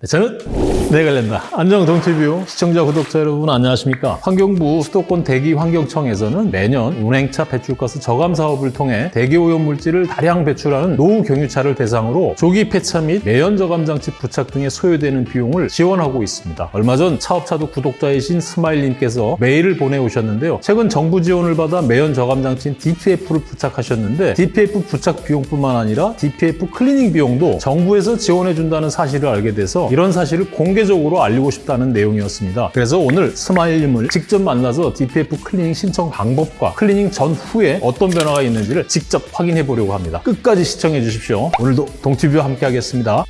네, 저는 내 관련다. 안녕 동티뷰 시청자 구독자 여러분 안녕하십니까? 환경부 수도권 대기 환경청에서는 매년 운행차 배출가스 저감 사업을 통해 대기 오염 물질을 다량 배출하는 노후 경유차를 대상으로 조기 폐차 및 매연 저감 장치 부착 등에 소요되는 비용을 지원하고 있습니다. 얼마 전 차업차도 구독자이신 스마일님께서 메일을 보내오셨는데요. 최근 정부 지원을 받아 매연 저감 장치인 DPF를 부착하셨는데 DPF 부착 비용뿐만 아니라 DPF 클리닝 비용도 정부에서 지원해준다는 사실을 알게 돼서 이런 사실을 공개적으로 알리고 싶다는 내용이었습니다. 그래서 오늘 스마일님을 직접 만나서 DPF 클리닝 신청 방법과 클리닝 전후에 어떤 변화가 있는지를 직접 확인해 보려고 합니다. 끝까지 시청해 주십시오. 오늘도 동티뷰와 함께 하겠습니다.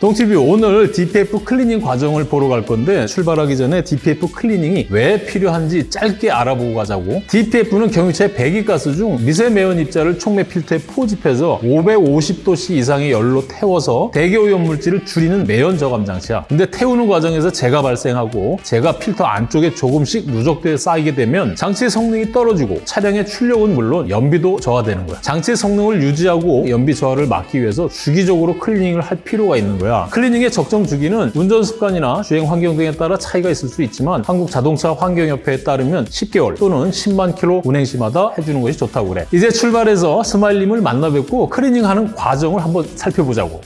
동티뷰 오늘 DPF 클리닝 과정을 보러 갈 건데 출발하기 전에 DPF 클리닝이 왜 필요한지 짧게 알아보고 가자고. DPF는 경유차의 배기가스 중 미세 매연 입자를 촉매 필터에 포집해서 550도씨 이상의 열로 태워서 대기오염 물질을 줄이는 매연 저감 장치야. 근데 태우는 과정에서 재가 발생하고 재가 필터 안쪽에 조금씩 누적돼 쌓이게 되면 장치의 성능이 떨어지고 차량의 출력은 물론 연비도 저하되는 거야. 장치의 성능을 유지하고 연비 저하를 막기 위해서 주기적으로 클리닝을 할 필요가 있는 거야 클리닝의 적정 주기는 운전 습관이나 주행 환경 등에 따라 차이가 있을 수 있지만 한국 자동차 환경협회에 따르면 10개월 또는 10만 킬로 운행 시마다 해주는 것이 좋다고 그래. 이제 출발해서 스마일님을 만나 뵙고 클리닝하는 과정을 한번 살펴보자고.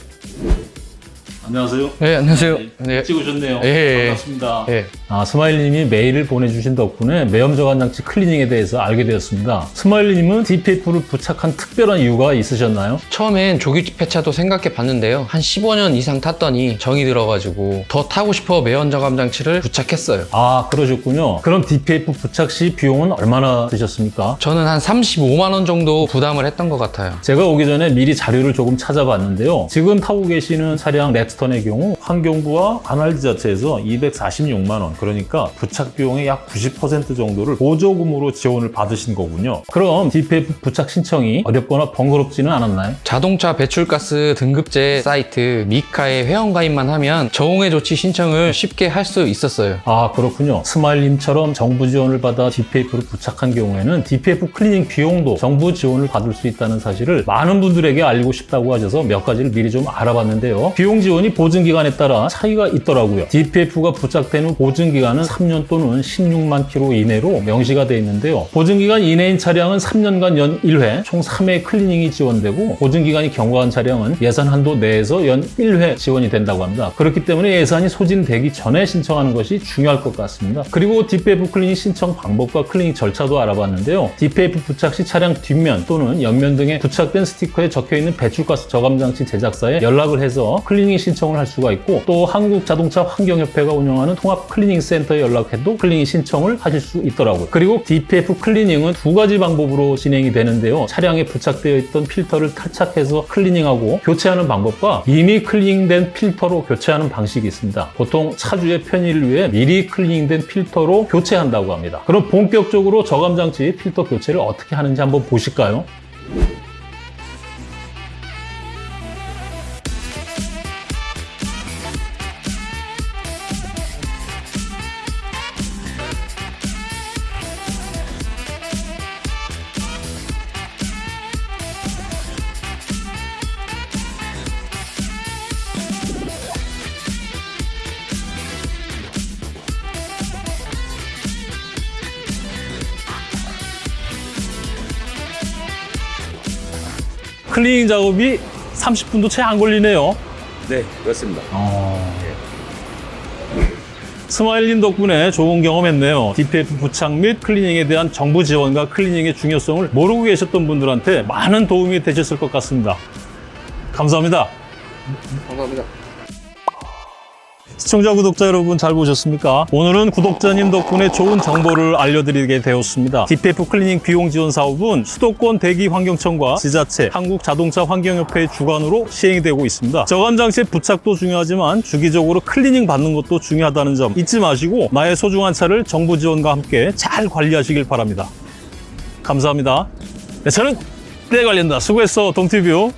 안녕하세요. 네, 안녕하세요. 네. 찍으셨네요. 예, 예. 반갑습니다. 예. 아, 스마일님이 메일을 보내주신 덕분에 매연 저감 장치 클리닝에 대해서 알게 되었습니다. 스마일님은 DPF를 부착한 특별한 이유가 있으셨나요? 처음엔 조기 폐차도 생각해 봤는데요. 한 15년 이상 탔더니 정이 들어가지고 더 타고 싶어 매연 저감 장치를 부착했어요. 아, 그러셨군요. 그럼 DPF 부착 시 비용은 얼마나 드셨습니까? 저는 한 35만 원 정도 부담을 했던 것 같아요. 제가 오기 전에 미리 자료를 조금 찾아봤는데요. 지금 타고 계시는 차량 렉스턴의 경우 환경부와 관할 지자체에서 246만 원, 그러니까 부착 비용의 약 90% 정도를 보조금으로 지원을 받으신 거군요. 그럼 DPF 부착 신청이 어렵거나 번거롭지는 않았나요? 자동차 배출가스 등급제 사이트 메카에 회원가입만 하면 저공해 조치 신청을 쉽게 할 수 있었어요. 아 그렇군요. 스마일님처럼 정부 지원을 받아 DPF를 부착한 경우에는 DPF 클리닝 비용도 정부 지원을 받을 수 있다는 사실을 많은 분들에게 알리고 싶다고 하셔서 몇 가지를 미리 좀 알아봤는데요. 비용 지원이 보증 기간에 따라 차이가 있더라고요. DPF가 부착되는 보증 기간은 3년 또는 16만 킬로 이내로 명시가 되어 있는데요. 보증 기간 이내인 차량은 3년간 연 1회, 총 3회 클리닝이 지원되고 보증 기간이 경과한 차량은 예산 한도 내에서 연 1회 지원이 된다고 합니다. 그렇기 때문에 예산이 소진되기 전에 신청하는 것이 중요할 것 같습니다. 그리고 DPF 클리닝 신청 방법과 클리닝 절차도 알아봤는데요. DPF 부착 시 차량 뒷면 또는 옆면 등에 부착된 스티커에 적혀 있는 배출가스 저감 장치 제작사에 연락을 해서 클리닝 신청을 할 수가 있고 또 한국 자동차 환경협회가 운영하는 통합 클리닝 센터에 연락해도 클리닝 신청을 하실 수 있더라고요. 그리고 DPF 클리닝은 두 가지 방법으로 진행이 되는데요. 차량에 부착되어 있던 필터를 탈착해서 클리닝하고 교체하는 방법과 이미 클리닝된 필터로 교체하는 방식이 있습니다. 보통 차주의 편의를 위해 미리 클리닝된 필터로 교체한다고 합니다. 그럼 본격적으로 저감 장치 필터 교체를 어떻게 하는지 한번 보실까요? 클리닝 작업이 30분도 채 안 걸리네요. 네, 그렇습니다. 스마일님 덕분에 좋은 경험했네요. DPF 부착 및 클리닝에 대한 정부 지원과 클리닝의 중요성을 모르고 계셨던 분들한테 많은 도움이 되셨을 것 같습니다. 감사합니다. 감사합니다. 시청자, 구독자 여러분 잘 보셨습니까? 오늘은 구독자님 덕분에 좋은 정보를 알려드리게 되었습니다. DPF 클리닝 비용 지원 사업은 수도권 대기환경청과 지자체, 한국자동차환경협회의 주관으로 시행이 되고 있습니다. 저감장치 부착도 중요하지만 주기적으로 클리닝 받는 것도 중요하다는 점 잊지 마시고 나의 소중한 차를 정부 지원과 함께 잘 관리하시길 바랍니다. 감사합니다. 네, 저는 때 관련다. 수고했어, 동티뷰.